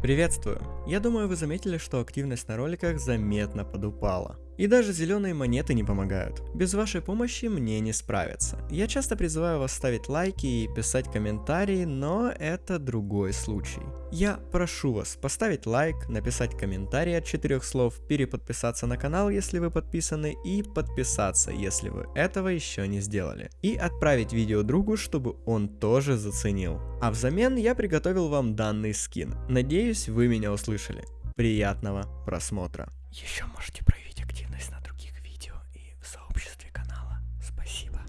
Приветствую! Я думаю, вы заметили, что активность на роликах заметно подупала. И даже зеленые монеты не помогают. Без вашей помощи мне не справиться. Я часто призываю вас ставить лайки и писать комментарии, но это другой случай. Я прошу вас поставить лайк, написать комментарий от четырех слов, переподписаться на канал, если вы подписаны, и подписаться, если вы этого еще не сделали. И отправить видео другу, чтобы он тоже заценил. А взамен я приготовил вам данный скин. Надеюсь, вы меня услышали. Приятного просмотра. Еще можете проявить активность на других видео и в сообществе канала. Спасибо.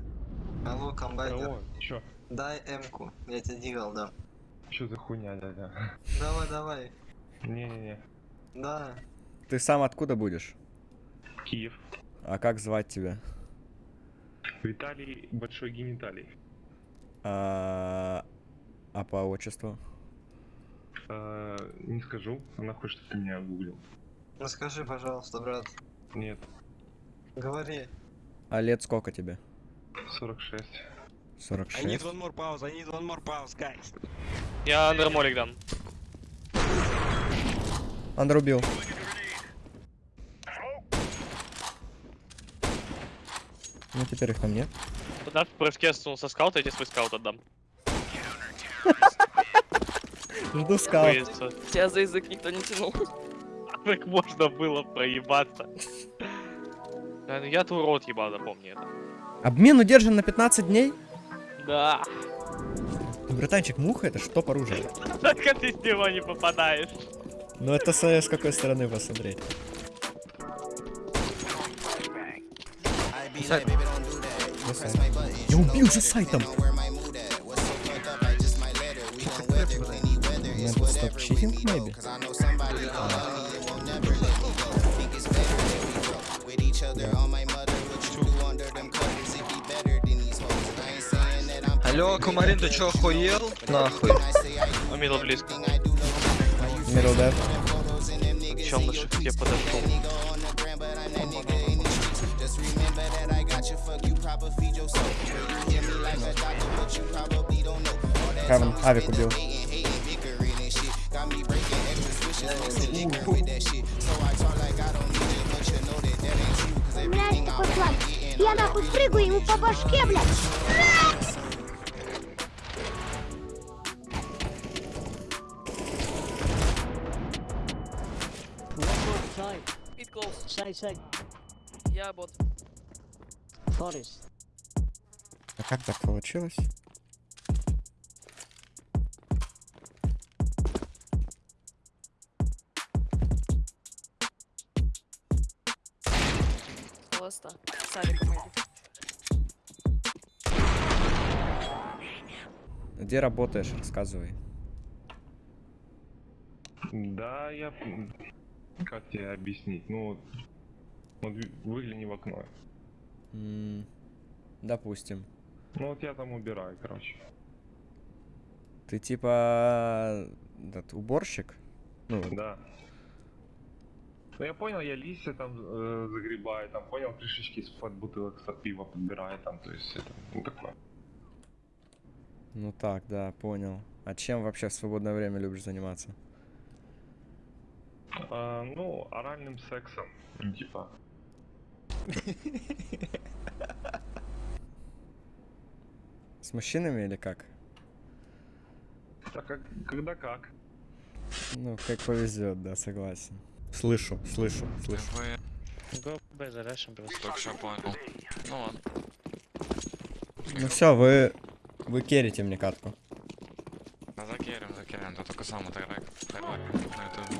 Алло, комбайнер, Здорово, чё? дай М-ку, я тебе дигал дам. Чё за хуйня, дядя? Давай, давай. Не-не-не. Да, Ты сам откуда будешь? Киев. А как звать тебя? Виталий Большой Гениталий. А, а по отчеству? Э, не скажу, она хочет, чтобы ты меня гуглил. ну скажи, пожалуйста, брат. Нет, Говори. А лет сколько тебе? 46. 46? I need one more pause, I need one more pause, guys. Я андермолик дам. Андер убил. Ну теперь их там нет. Туда в прыжке со скаута, я тебе свой скаут отдам. Жду скаут. Тебя за язык никто не тянул. Как можно было проебаться? Ну Я твой рот ебал, запомни это. Обмен удержан на 15 дней? Да. Братанчик, муха это что по оружию? Только ты с него не попадаешь. Ну это с, с какой стороны посмотреть. Я убил за сайтом! Надо стоп читинг, Алло, Кумарин, ты чё, охуел? Нахуй. Он мидл близко. Middle dead. Чел на шифте подошел. Хевен, авик убил. Блядь, такой план. Я нахуй прыгаю ему по башке, блядь. 20. Я бот. Форис. А как так получилось? Просто. Садик. Где работаешь? Рассказывай. Да, я... Как тебе объяснить? Ну, вот, вот вы- выгляни в окно. М, допустим. Ну вот я там убираю, короче. Ты типа этот, уборщик? Ну, Да. Ну я понял, я листья там э, загребаю, там понял, крышечки из-под бутылок из-под пива подбираю, там, то есть это, ну такое. ну так, да, понял. А чем вообще в свободное время любишь заниматься? А, ну, оральным сексом, типа. С мужчинами или как? Так как, когда как? Ну, как повезет, да, согласен. Слышу, слышу, слышу. Го Б зарешим просто. Так, все понял. Ну ладно. Ну все, вы вы керите мне катку. Да закерим, закерим, ты только сам отыграй. Хайбай на ютубе.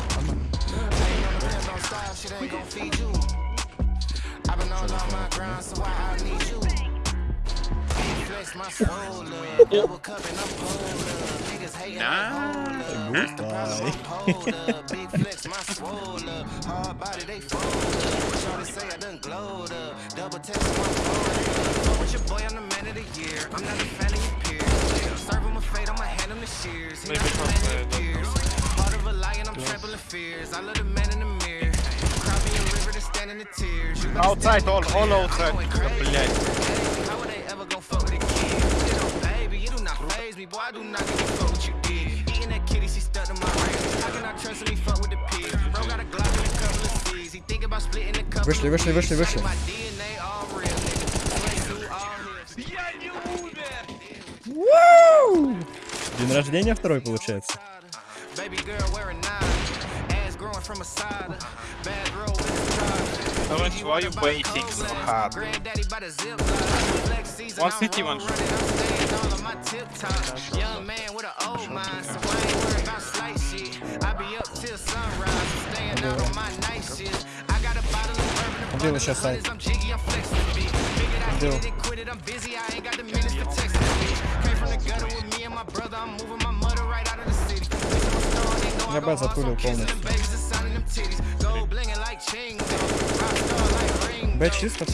shit ain't gon' feed you. I've been on my grind, so why I need you? Flex my soul. Double cup and I'm cold. Niggas hating nah. What's the problem? I'm cold. Big flex my soul. Hard body, they fold, love. Shorty say I done up. Double text my phone. With your boy, I'm the man of the year. I'm not a fan of your peers. I'm serving my fate, I'ma hand him the shears. He's not a man of the peers. Part of a lion, I'm trampling fears. I love the man in the mirror. Outside, all, all outside. Блять. Вышли, вышли, вышли, вышли. День рождения второй получается. Why you waiting so hard? One city, one shot. Убил еще сайт. Убил. Я Б затулил полностью. bet she's the. Oh,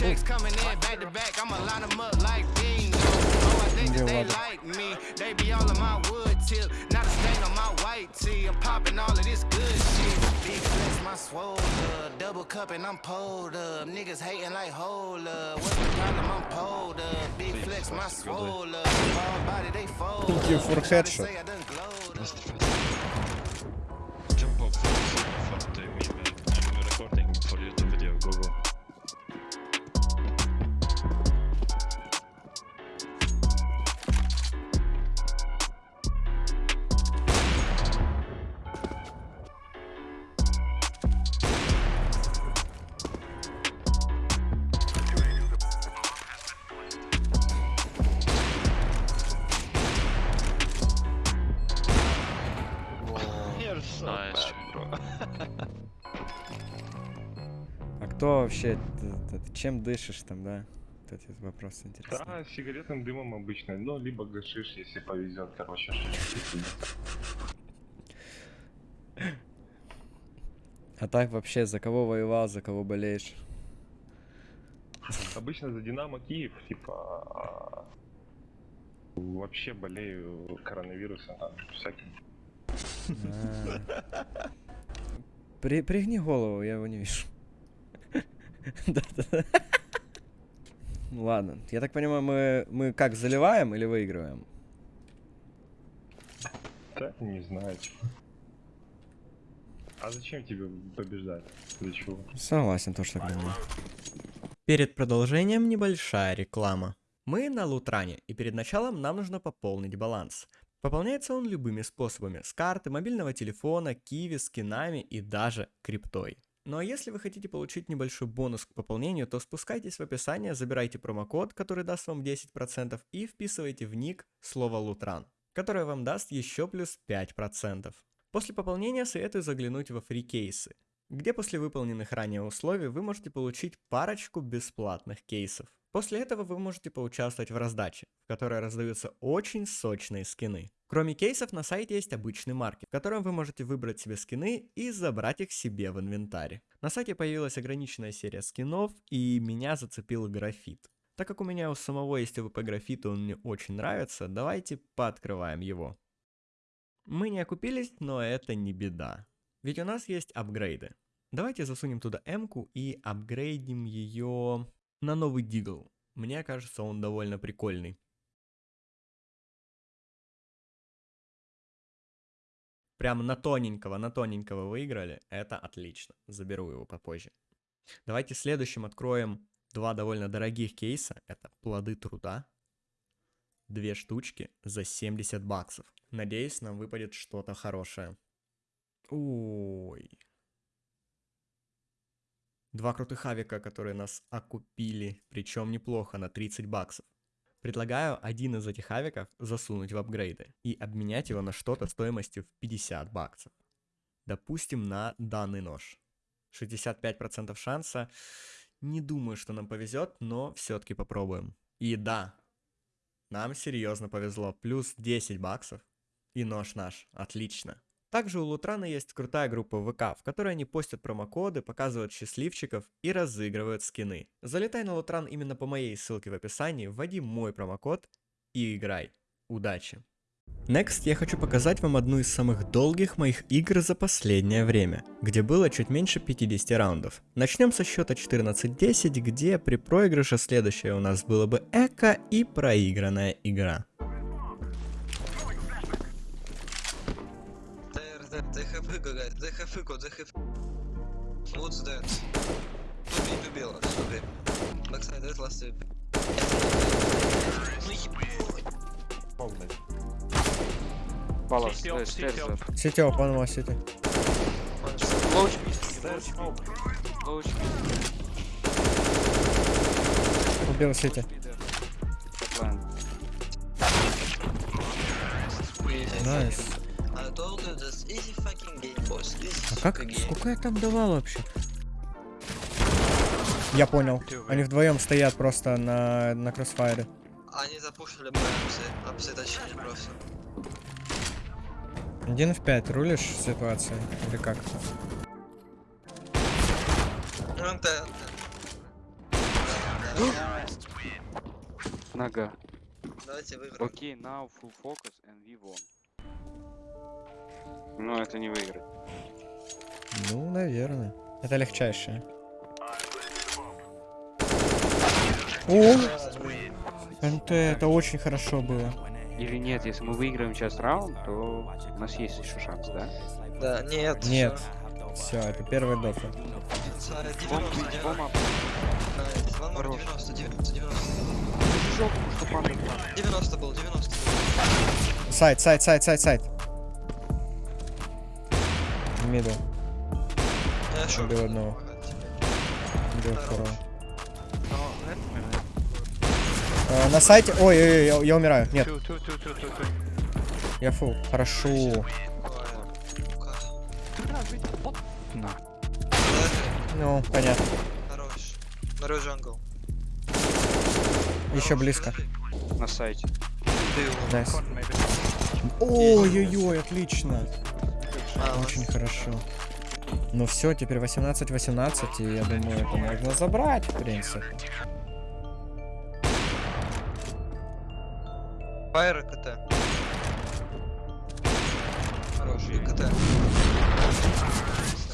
they like me, they be all my wood not a stain on my white. I'm popping all of this good shit. Big flex, my swole double cup and I'm pulled up. Niggas hating like what's the problem? I'm pulled up. Big flex, my swole body they fold. Thank you for the. Кто вообще, чем дышишь там, да? Вот эти вопросы интересные. Да, сигаретным дымом обычно. Ну, либо гашиш, если повезет, короче. А так вообще, за кого воевал, за кого болеешь? Обычно за Динамо Киев, типа, вообще болею коронавирусом, там, всяким. А. При, пригни голову, я его не вижу. Ну Ладно, я так понимаю, мы, мы как, заливаем или выигрываем? Да, не знаю. А зачем тебе побеждать? Для чего? Согласен, тоже так думаю. Перед продолжением небольшая реклама. Мы на Лутране, и перед началом нам нужно пополнить баланс. Пополняется он любыми способами, с карты, мобильного телефона, киви, скинами и даже криптой. Ну а если вы хотите получить небольшой бонус к пополнению, то спускайтесь в описание, забирайте промокод, который даст вам 10% и вписывайте в ник слово Лутран, которое вам даст еще плюс 5%. После пополнения советую заглянуть во фрикейсы, где после выполненных ранее условий вы можете получить парочку бесплатных кейсов. После этого вы можете поучаствовать в раздаче, в которой раздаются очень сочные скины. Кроме кейсов на сайте есть обычный маркет, в котором вы можете выбрать себе скины и забрать их себе в инвентарь. На сайте появилась ограниченная серия скинов и меня зацепил графит. Так как у меня у самого есть ОВП графит, он мне очень нравится, давайте пооткрываем его. Мы не окупились, но это не беда. Ведь у нас есть апгрейды. Давайте засунем туда М-ку и апгрейдим ее на новый дигл. Мне кажется, он довольно прикольный. Прям на тоненького, на тоненького выиграли. Это отлично. Заберу его попозже. Давайте следующим откроем два довольно дорогих кейса. Это плоды труда. Две штучки за 70 баксов. Надеюсь, нам выпадет что-то хорошее. Ой. Два крутых авика, которые нас окупили, причем неплохо, на 30 баксов. Предлагаю один из этих авиков засунуть в апгрейды и обменять его на что-то стоимостью в 50 баксов. Допустим, на данный нож. 65% шанса. Не думаю, что нам повезет, но все-таки попробуем. И да, нам серьезно повезло. Плюс 10 баксов. И нож наш. Отлично. Также у Лутрана есть крутая группа ВК, в которой они постят промокоды, показывают счастливчиков и разыгрывают скины. Залетай на Лутран именно по моей ссылке в описании, вводи мой промокод и играй. Удачи! Next я хочу показать вам одну из самых долгих моих игр за последнее время, где было чуть меньше 50 раундов. Начнем со счета 14-10, где при проигрыше следующее у нас было бы эко и проигранная игра. Hugo, they have... What's that? To be, to be, last, to be. Backside, that last tip. Ну ебать. Балас, стейрс up. Сити опан, one сити. Low HP. Low HP. Убил сити. Найс. I А как? Сколько я там давал вообще? Я понял. Они вдвоем стоят просто на, на кроссфайре. Они запушили апсы точнее просто. Один в 5 рулишь ситуацией? Или как? Ну, Нога. Давайте выиграем. Окей, now full focus and we won. Ну, это не выиграть. Ну, наверное. Это легчайшее. О! НТ, это очень хорошо было. Или нет, если мы выиграем сейчас раунд, то у нас есть еще шанс, да? Да, нет. Нет. Все, это первый дофа. всё. 90, Бом- 90. бома. Найс. One more, Хорош. 90, 90, 90. Жопу, что падает. 90 был, 90. Сайт, сайт, сайт, сайт, сайт. Мидл. Я шо? Убил одного. Убил второго. Э, на сайте... Ой, ой, ой, я, я умираю. Нет, я фул. Хорошо. Ну, понятно. Хорош. Нарой джангл. Еще близко. На сайте. Nice. Ой-ой-ой, отлично. А, Очень хорошо. Ну все, теперь 18-18, и я думаю, это можно забрать, в принципе. Fire и CT. Хорош, и CT.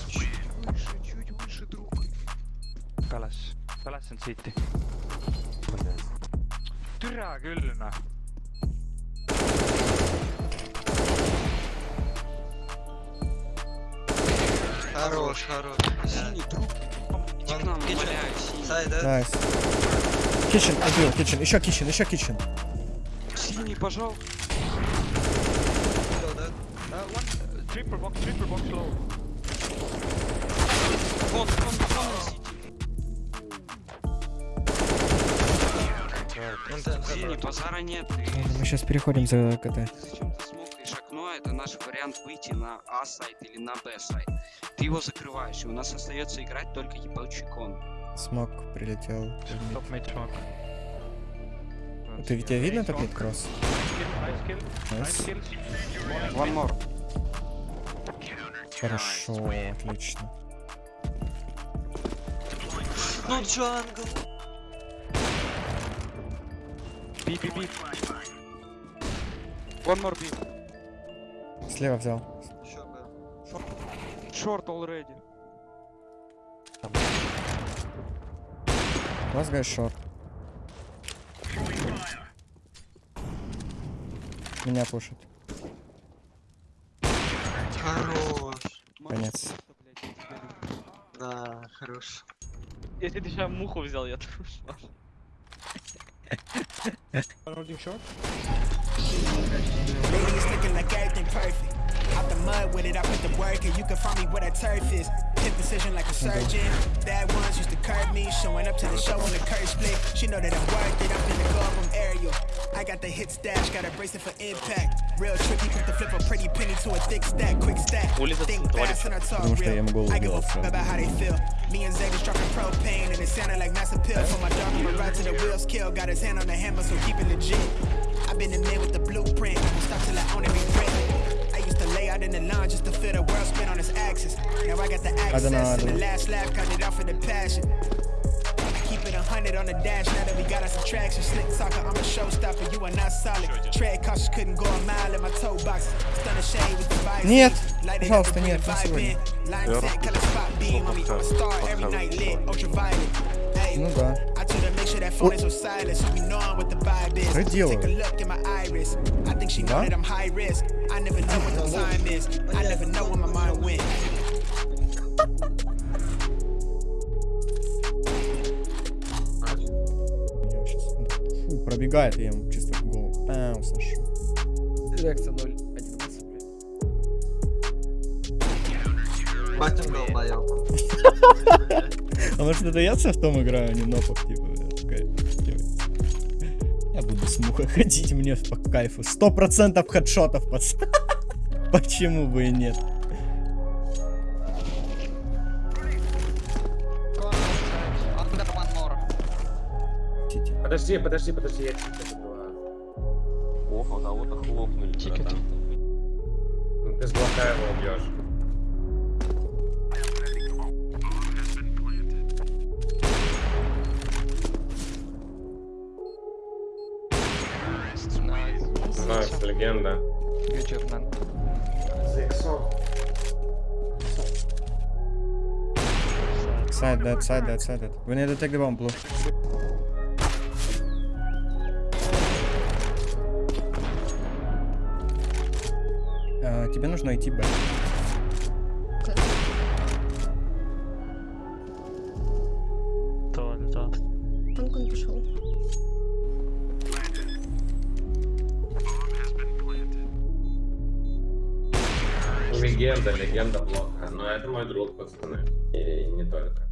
Чуть выше, друг. Close, close on CT. Türa küll noh. Хорош, хорош. Синий друг. Иди к нам, умоляю, синий. Сай, да? Nice. Kitchen, убил, kitchen, еще kitchen, еще kitchen. Синий, пожалуйста. Да? Triple box, triple box low. Вон, вон, вон, синий. Базара нет. Мы сейчас переходим за КТ. зачем ты смокаешь Это наш вариант выйти на А сайт или на Б сайт. Ты его закрываешь, и у нас остается играть только ебучий кон. Смог прилетел. Top mid smoke. Ты, тебя видно топит кросс? One more. Хорошо, отлично. Ну, джангл. Би, би, би. One more B. Слева взял. Short already. Last guy short. Меня пушит. Хорош. Конец. Да, хорош. Если ты сейчас муху взял, я тоже ушла. Ladies looking like everything perfect. Out the mud with it, I put the work and you can find me where that turf is. Hit precision like a surgeon. Bad ones used to curb me, showing up to the show on the curb split. She know that I'm worth it, I'm finna go up, i aerial. I got the hit stash, got a bracelet for impact. Real tricky, put the flip a pretty penny to a thick stack, quick stack. Think fast and I talk real. I give a fuck about how they feel. Me and Zay was dropping propane and it sounded like massive pills From my dog, I'm right to the wheels kill. Got his hand on the hammer, so keep it legit. I I've been the man with the blueprint. I won't stop till I own every brick. I used to lay out in the lawn just to feel the world spin on its axis. Now I got the don't access know, I and don't the know. last laugh cut it off for the passion. Keep it a hundred on the dash now that we got us some traction. Slick talker, I'm a showstopper, you are not solid. Tread cautious, couldn't go a mile in my toe box. Stun the shade with the vibe. Нет, Light it up пожалуйста, and нет, bring не the vibe сегодня. in. Line set, color spot beam on me. I'm a star every night lit, ultraviolet. Hey, Ну да. Что делаю? Да? пробегает, я ему чисто в голову. Пау, Саша. Реакция 0, 11, блядь. Батин долбоёб. А может это я в том играю, а не нопок, типа. Я буду с мухой ходить, мне по кайфу. Сто процентов хедшотов, пацан. Почему бы и нет? Подожди, подожди, подожди, я ticket забываю. Ох, а кого-то хлопнули. Ticket. Ну ты с блока его убьешь. Легенда. Man. Side that, side that, side that. We need to take the bomb, blue. А, тебе нужно идти Б. Легенда, блока. Но это мой друг, пацаны. И не только.